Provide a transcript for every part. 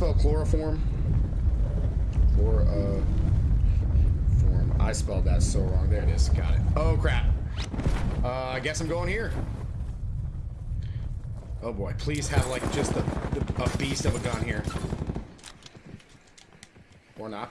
spell chloroform? Chlor, uh, form. I spelled that so wrong. There it is. Got it. Oh, crap. Uh, I guess I'm going here. Oh boy, please have like just a, a beast of a gun here. Or not.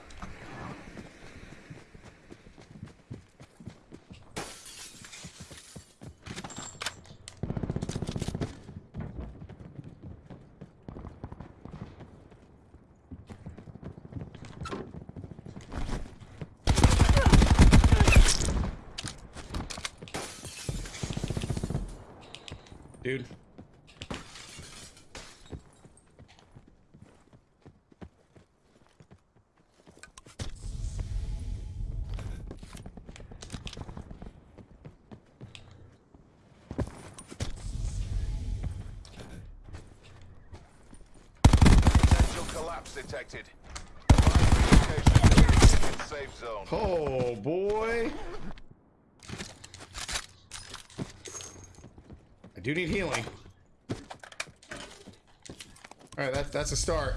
Dude. Detected. Safe zone. Oh boy. I do need healing. Alright, that, that's a start.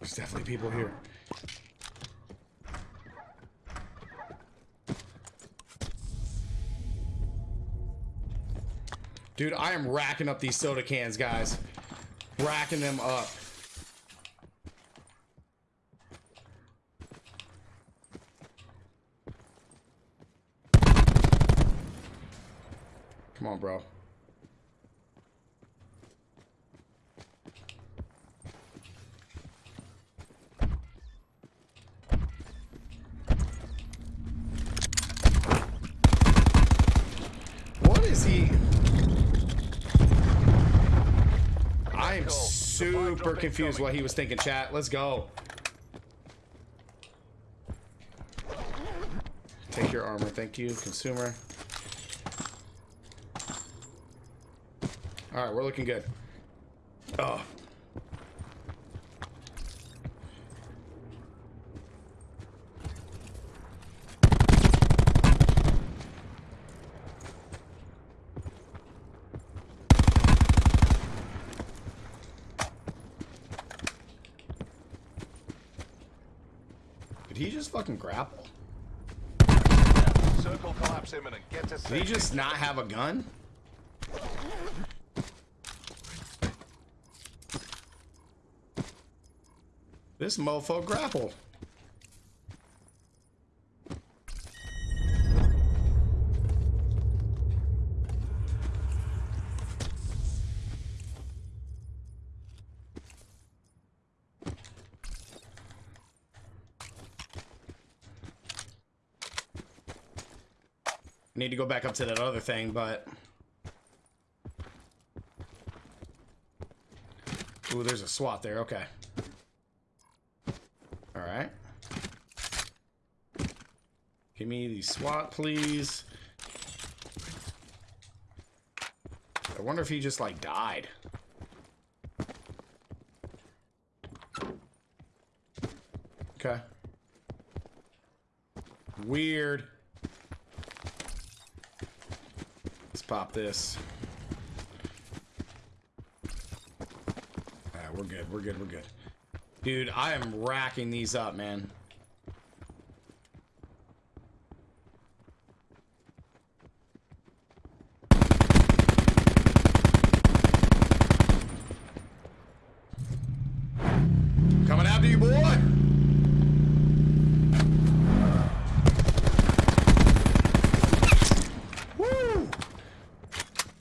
There's definitely people here. Dude, I am racking up these soda cans, guys. Racking them up. Come on, bro. What is he? I am super confused what he was thinking, chat. Let's go. Take your armor, thank you, consumer. All right, we're looking good. Oh. Did he just fucking grapple? Circle collapse imminent. Get to Did he just not have a gun? This mofo grapple. Need to go back up to that other thing, but... Ooh, there's a SWAT there. Okay. All right. Give me the SWAT, please. I wonder if he just, like, died. Okay. Weird. Let's pop this. Alright, we're good, we're good, we're good. Dude, I am racking these up, man. Coming after you, boy! Woo!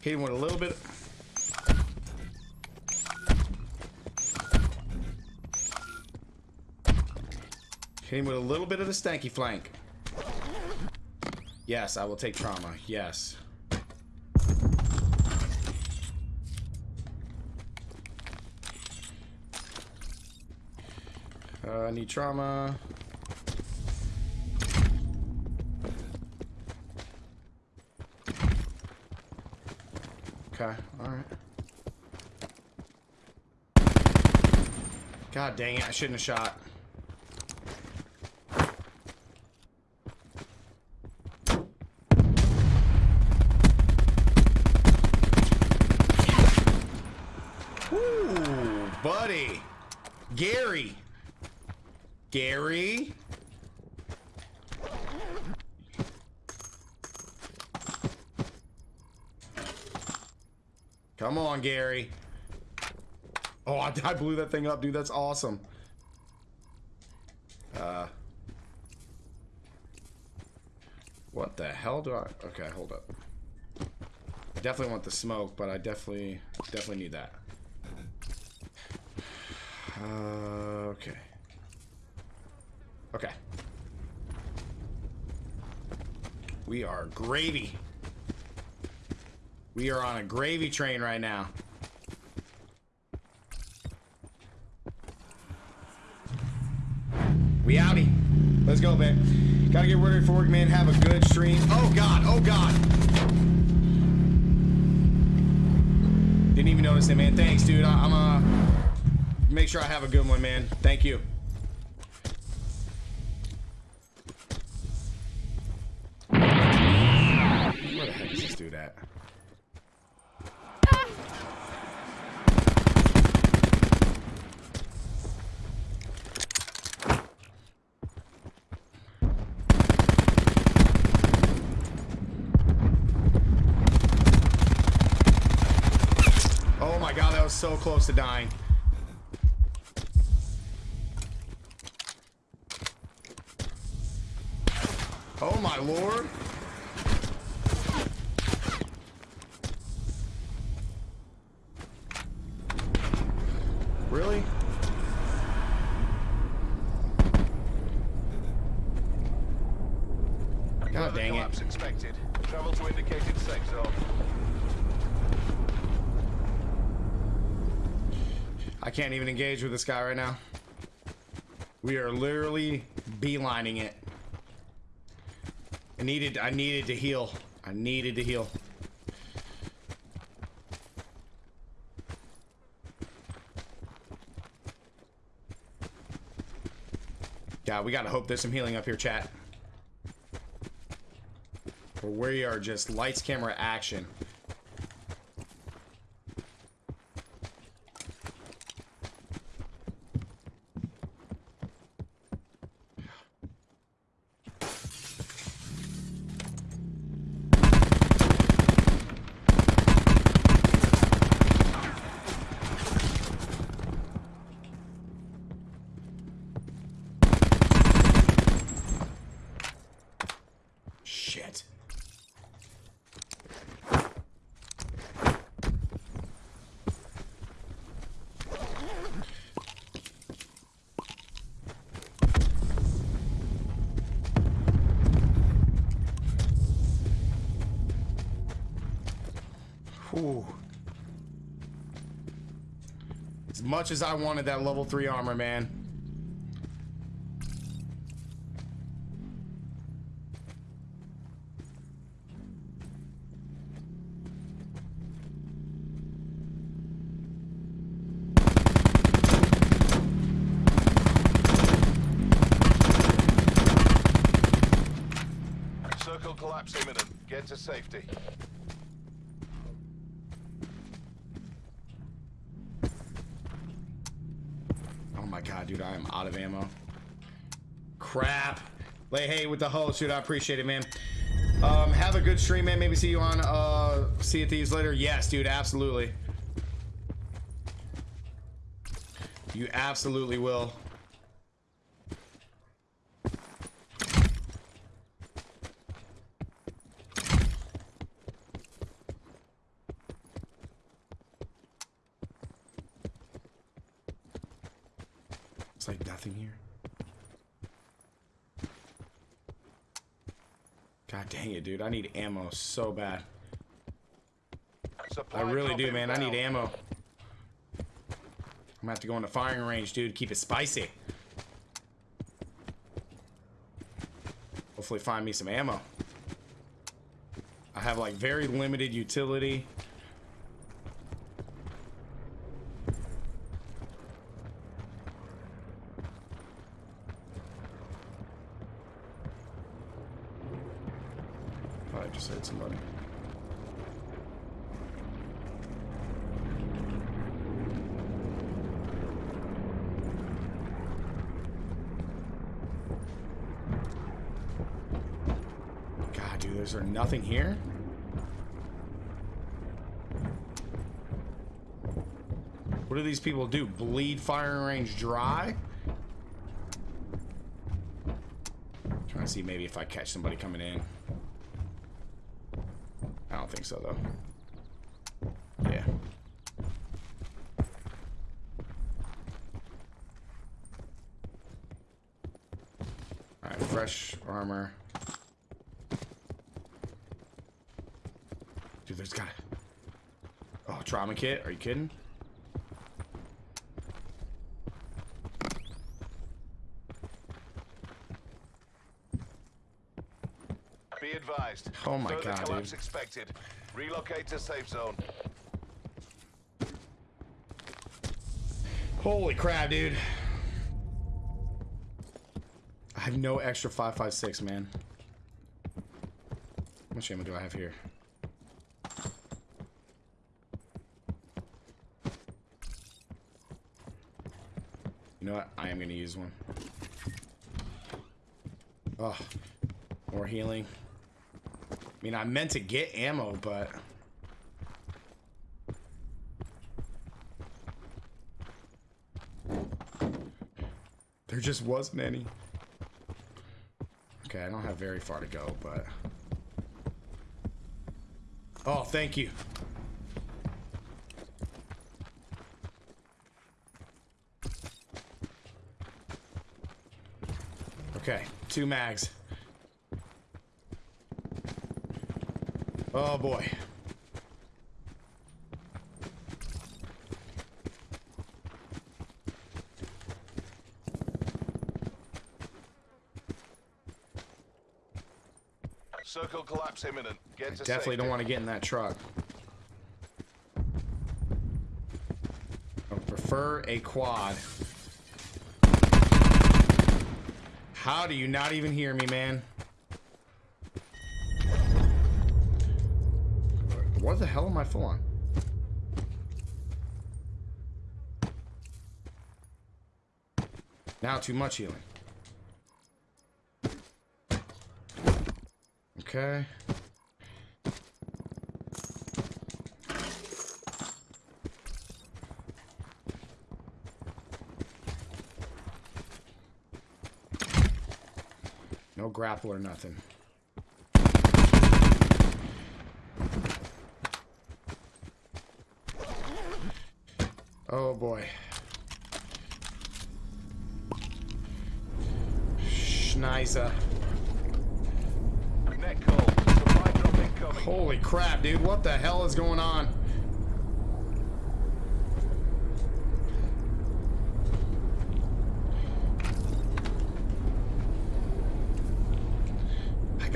Hit him with a little bit. Hit him with a little bit of the stanky flank. Yes, I will take trauma. Yes. Uh, need trauma. Okay, alright. God dang it, I shouldn't have shot. Gary. Gary. Come on, Gary. Oh, I, I blew that thing up, dude. That's awesome. Uh. What the hell do I... Okay, hold up. I definitely want the smoke, but I definitely, definitely need that. Uh, okay. Okay. We are gravy. We are on a gravy train right now. We outie. Let's go, man. Gotta get ready for work, man. Have a good stream. Oh, God. Oh, God. Didn't even notice it, man. Thanks, dude. I I'm, uh... Make sure I have a good one, man. Thank you. Where the heck is this dude at? Oh my god, that was so close to dying. Oh my lord. Really? God Further dang it. expected. Travel to indicated safe zone. I can't even engage with this guy right now. We are literally beelining it. I needed I needed to heal. I needed to heal. God, we gotta hope there's some healing up here, chat. Or we are just lights, camera, action. As much as I wanted that level 3 armor, man. With the host, dude. I appreciate it, man. Um, have a good stream, man. Maybe see you on uh see at these later. Yes, dude, absolutely. You absolutely will. It's like nothing here. It, dude. I need ammo so bad. Supply I really do, man. I need ammo. I'm gonna have to go in the firing range, dude. Keep it spicy. Hopefully find me some ammo. I have like very limited utility. Probably just hit somebody. is there nothing here? What do these people do? Bleed firing range dry? Trying to see maybe if I catch somebody coming in. I don't think so though. Fresh armor. Dude, there's got Oh, trauma kit? Are you kidding? Be advised. Oh my Further God, collapse dude. expected. Relocate to safe zone. Holy crap, dude. I have no extra 556, man. How much ammo do I have here? Know what? I am going to use one. Oh, more healing. I mean, I meant to get ammo, but... There just wasn't any. Okay, I don't have very far to go, but... Oh, thank you. Okay, two mags. Oh boy. Circle collapse imminent. Get to Definitely safety. don't want to get in that truck. I prefer a quad. How do you not even hear me, man? What the hell am I full on? Now too much healing. Okay. Grapple or nothing. Oh boy. Schneise. Net call. Supply drop incoming. Holy crap, dude. What the hell is going on?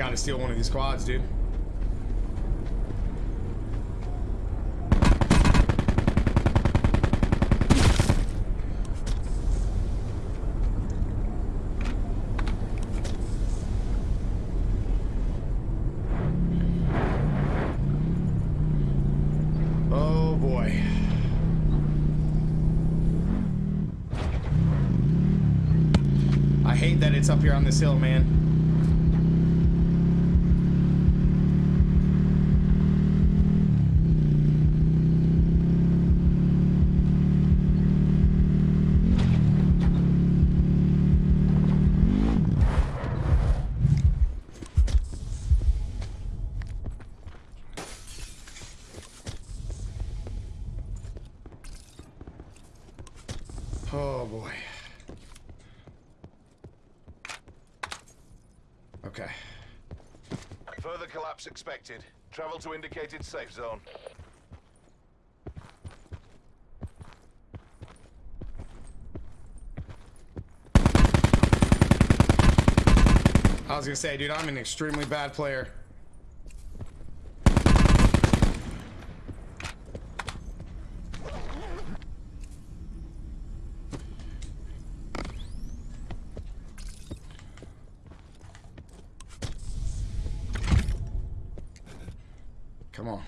Gotta steal one of these quads, dude. Oh boy. I hate that it's up here on this hill, man. Expected. Travel to indicated safe zone. I was gonna say, dude, I'm an extremely bad player. Come on.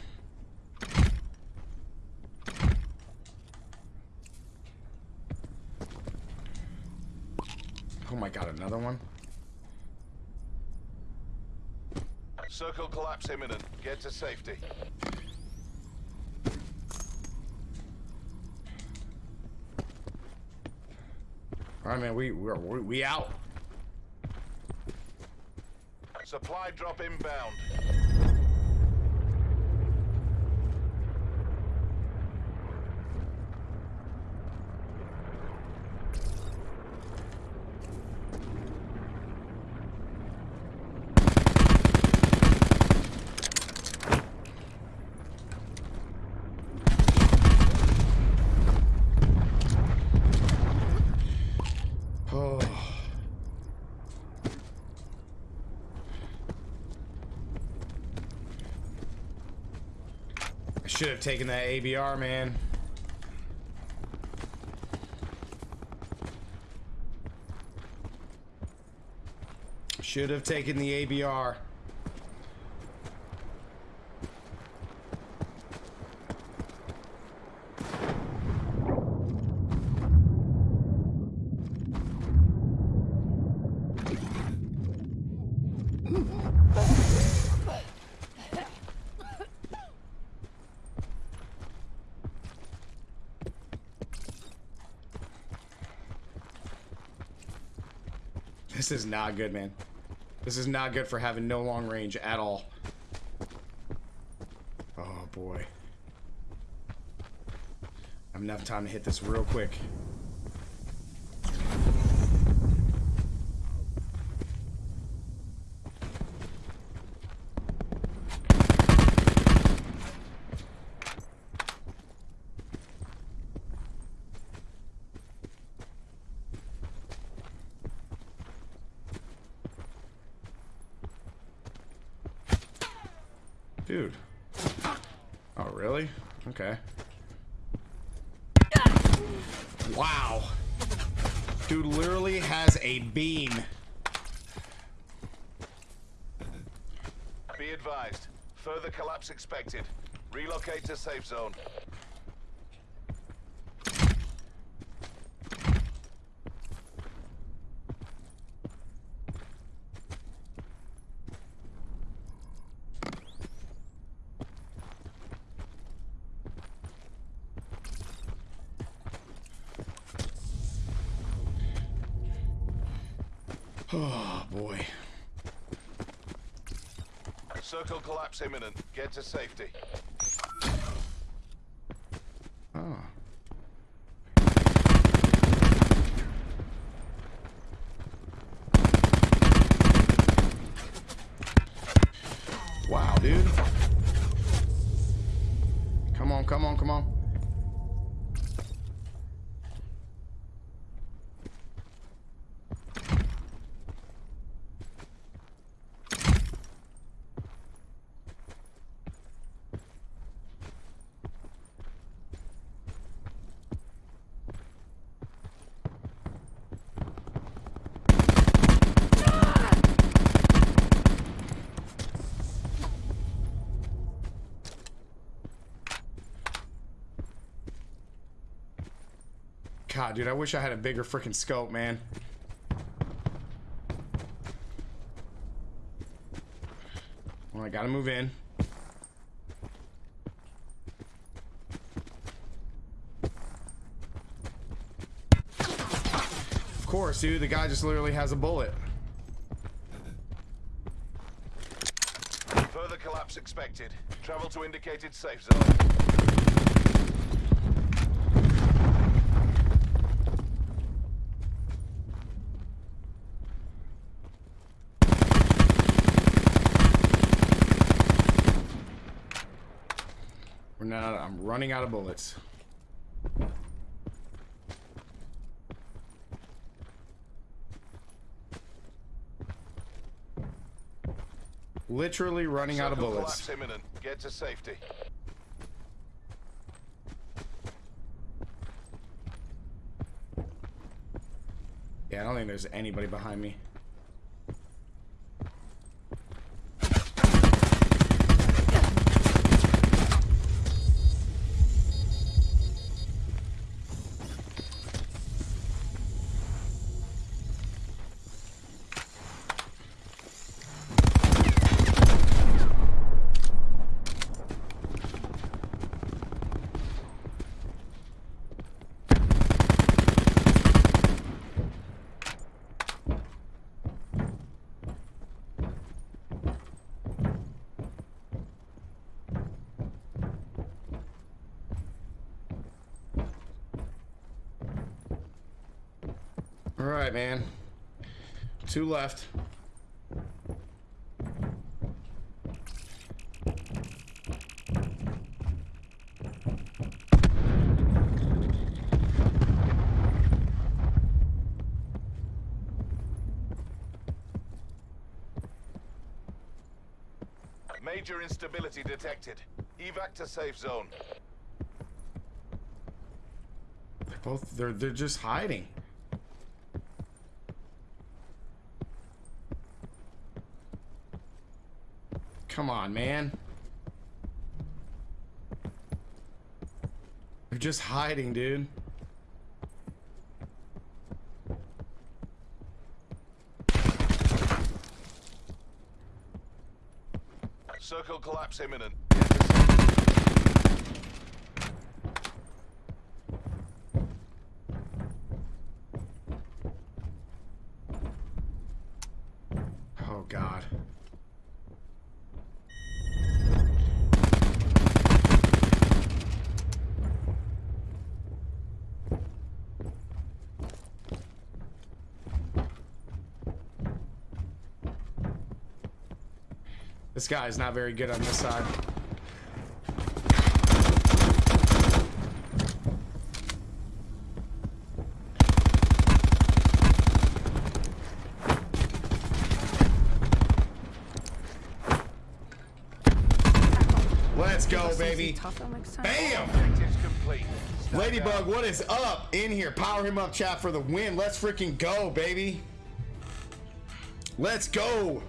Oh my god, another one? Circle collapse imminent. Get to safety. All right, man. We we're, we we out. Supply drop inbound. Oh. I should have taken that ABR, man. Should have taken the ABR. Is not good, man. This is not good for having no long range at all. Oh boy. I have enough time to hit this real quick. Dude. Oh, really? Okay. Wow. Dude literally has a beam. Be advised. Further collapse expected. Relocate to safe zone. Oh, boy. Circle collapse imminent. Get to safety. Oh. Wow, dude. Come on, come on, come on. Dude, I wish I had a bigger freaking scope, man. Well, I gotta move in. Of course, dude, the guy just literally has a bullet. Further collapse expected. Travel to indicated safe zone. We're not, I'm running out of bullets. Literally running out of bullets. imminent. Get to safety. Yeah, I don't think there's anybody behind me. All right, man. Two left. Major instability detected. Evac to safe zone. They're both they're they're just hiding. Come on, man. They're just hiding, dude. Circle collapse imminent. Oh god. This guy is not very good on this side. Let's go, baby. Tougher next time. Bam! Objectives complete. Stand Ladybug, what is up? In here. Power him up, chat, for the win. Let's freaking go, baby. Let's go.